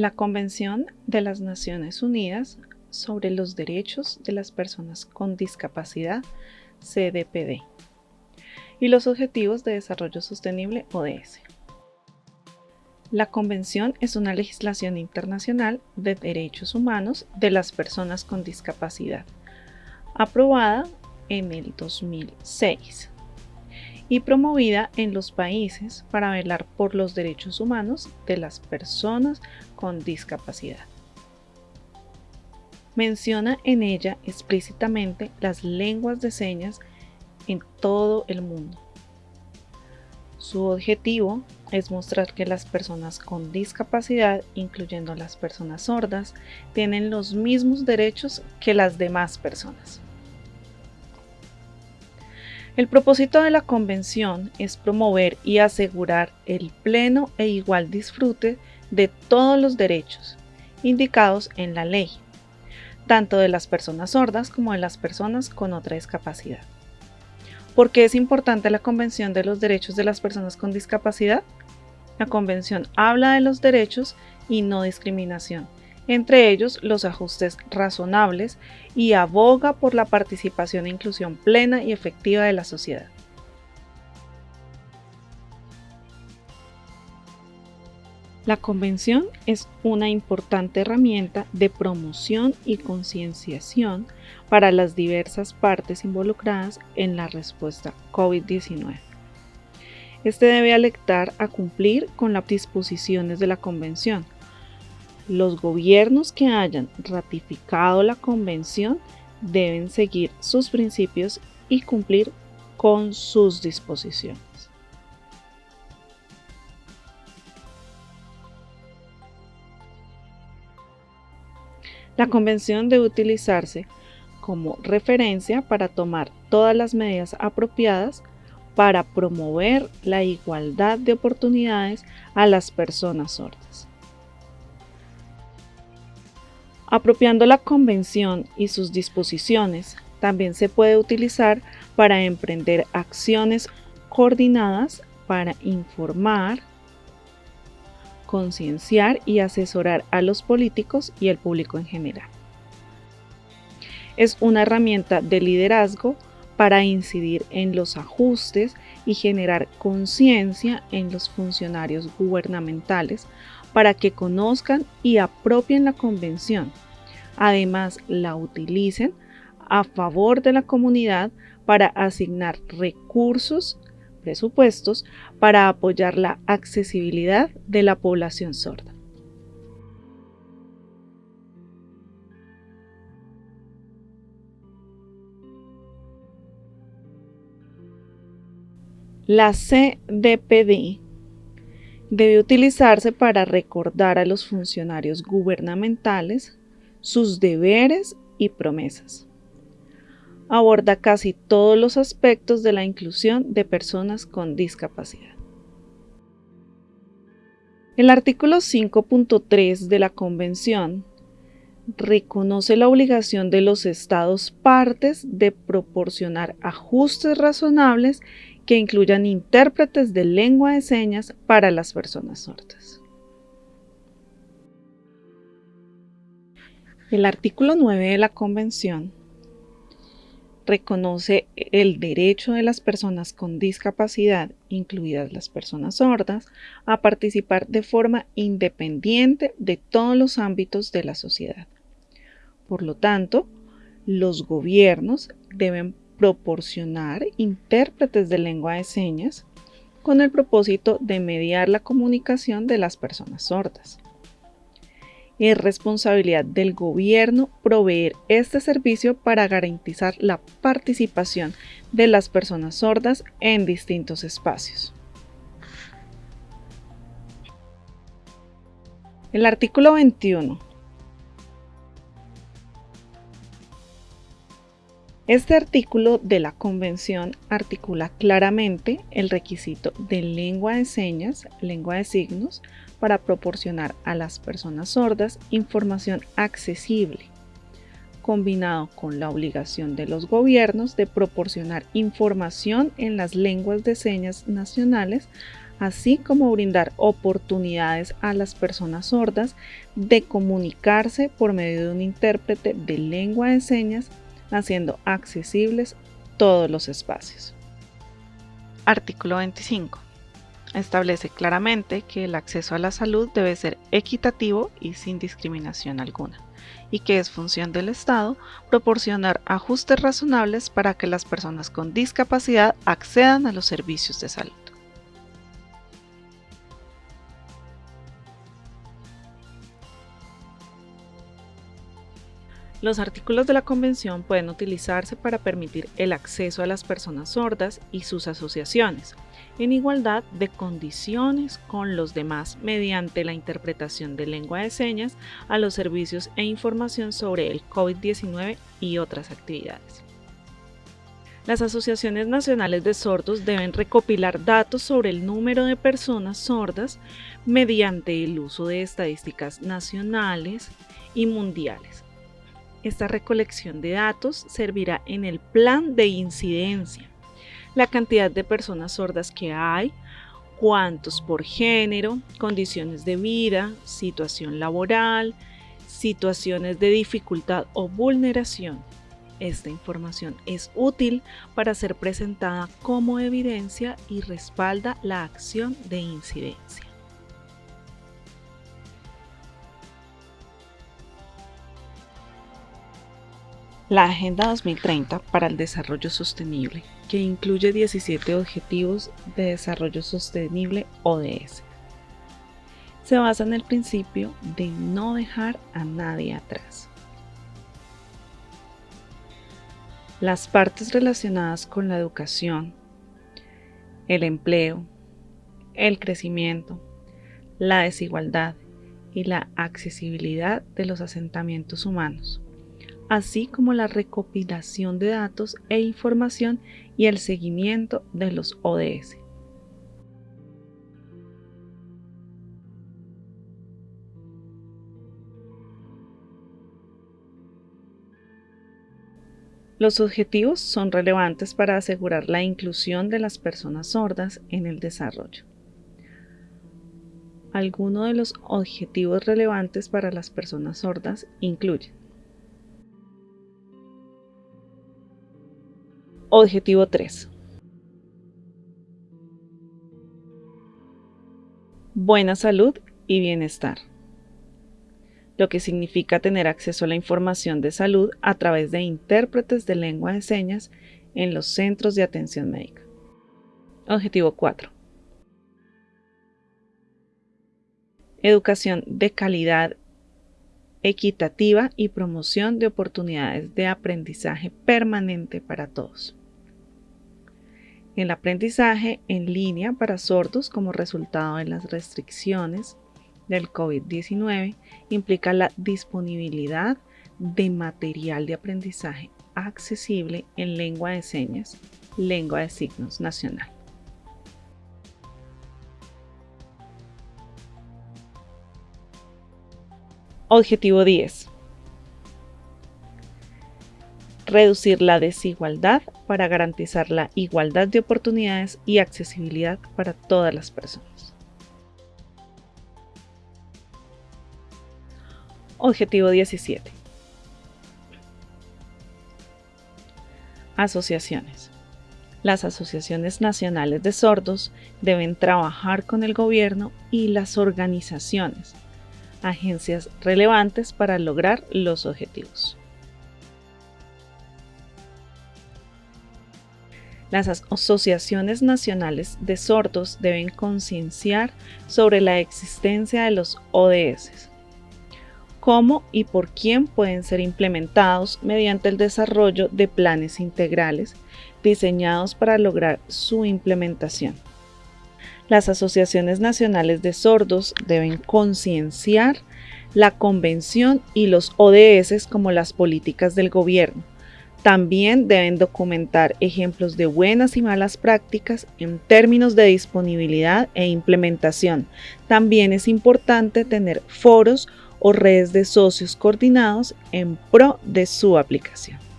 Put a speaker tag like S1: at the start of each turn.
S1: La Convención de las Naciones Unidas sobre los Derechos de las Personas con Discapacidad, CDPD, y los Objetivos de Desarrollo Sostenible, ODS. La Convención es una legislación internacional de derechos humanos de las personas con discapacidad, aprobada en el 2006 y promovida en los países para velar por los derechos humanos de las personas con discapacidad. Menciona en ella explícitamente las lenguas de señas en todo el mundo. Su objetivo es mostrar que las personas con discapacidad, incluyendo las personas sordas, tienen los mismos derechos que las demás personas. El propósito de la convención es promover y asegurar el pleno e igual disfrute de todos los derechos indicados en la ley, tanto de las personas sordas como de las personas con otra discapacidad. ¿Por qué es importante la Convención de los Derechos de las Personas con Discapacidad? La Convención habla de los derechos y no discriminación, entre ellos los ajustes razonables y aboga por la participación e inclusión plena y efectiva de la sociedad. La convención es una importante herramienta de promoción y concienciación para las diversas partes involucradas en la respuesta COVID-19. Este debe alertar a cumplir con las disposiciones de la Convención. Los gobiernos que hayan ratificado la Convención deben seguir sus principios y cumplir con sus disposiciones. La Convención debe utilizarse como referencia para tomar todas las medidas apropiadas para promover la igualdad de oportunidades a las personas sordas. Apropiando la convención y sus disposiciones, también se puede utilizar para emprender acciones coordinadas para informar, concienciar y asesorar a los políticos y el público en general. Es una herramienta de liderazgo para incidir en los ajustes y generar conciencia en los funcionarios gubernamentales para que conozcan y apropien la convención. Además, la utilicen a favor de la comunidad para asignar recursos, presupuestos, para apoyar la accesibilidad de la población sorda. La CDPD debe utilizarse para recordar a los funcionarios gubernamentales sus deberes y promesas. Aborda casi todos los aspectos de la inclusión de personas con discapacidad. El artículo 5.3 de la Convención reconoce la obligación de los estados partes de proporcionar ajustes razonables que incluyan intérpretes de lengua de señas para las personas sordas. El artículo 9 de la Convención reconoce el derecho de las personas con discapacidad, incluidas las personas sordas, a participar de forma independiente de todos los ámbitos de la sociedad. Por lo tanto, los gobiernos deben proporcionar intérpretes de lengua de señas con el propósito de mediar la comunicación de las personas sordas. Es responsabilidad del gobierno proveer este servicio para garantizar la participación de las personas sordas en distintos espacios. El artículo 21 Este artículo de la Convención articula claramente el requisito de lengua de señas, lengua de signos, para proporcionar a las personas sordas información accesible, combinado con la obligación de los gobiernos de proporcionar información en las lenguas de señas nacionales así como brindar oportunidades a las personas sordas de comunicarse por medio de un intérprete de lengua de señas, haciendo accesibles todos los espacios. Artículo 25. Establece claramente que el acceso a la salud debe ser equitativo y sin discriminación alguna, y que es función del Estado proporcionar ajustes razonables para que las personas con discapacidad accedan a los servicios de salud. Los artículos de la Convención pueden utilizarse para permitir el acceso a las personas sordas y sus asociaciones, en igualdad de condiciones con los demás mediante la interpretación de lengua de señas a los servicios e información sobre el COVID-19 y otras actividades. Las asociaciones nacionales de sordos deben recopilar datos sobre el número de personas sordas mediante el uso de estadísticas nacionales y mundiales esta recolección de datos servirá en el plan de incidencia, la cantidad de personas sordas que hay, cuántos por género, condiciones de vida, situación laboral, situaciones de dificultad o vulneración. Esta información es útil para ser presentada como evidencia y respalda la acción de incidencia. La Agenda 2030 para el Desarrollo Sostenible, que incluye 17 Objetivos de Desarrollo Sostenible ODS, se basa en el principio de no dejar a nadie atrás. Las partes relacionadas con la educación, el empleo, el crecimiento, la desigualdad y la accesibilidad de los asentamientos humanos así como la recopilación de datos e información y el seguimiento de los ODS. Los objetivos son relevantes para asegurar la inclusión de las personas sordas en el desarrollo. Algunos de los objetivos relevantes para las personas sordas incluyen Objetivo 3. Buena salud y bienestar. Lo que significa tener acceso a la información de salud a través de intérpretes de lengua de señas en los centros de atención médica. Objetivo 4. Educación de calidad equitativa y promoción de oportunidades de aprendizaje permanente para todos. El aprendizaje en línea para sordos como resultado de las restricciones del COVID-19 implica la disponibilidad de material de aprendizaje accesible en lengua de señas, lengua de signos nacional. Objetivo 10 reducir la desigualdad para garantizar la igualdad de oportunidades y accesibilidad para todas las personas. Objetivo 17. Asociaciones. Las asociaciones nacionales de sordos deben trabajar con el gobierno y las organizaciones, agencias relevantes para lograr los objetivos. Las asociaciones nacionales de sordos deben concienciar sobre la existencia de los ODS, cómo y por quién pueden ser implementados mediante el desarrollo de planes integrales diseñados para lograr su implementación. Las asociaciones nacionales de sordos deben concienciar la convención y los ODS como las políticas del gobierno, también deben documentar ejemplos de buenas y malas prácticas en términos de disponibilidad e implementación. También es importante tener foros o redes de socios coordinados en pro de su aplicación.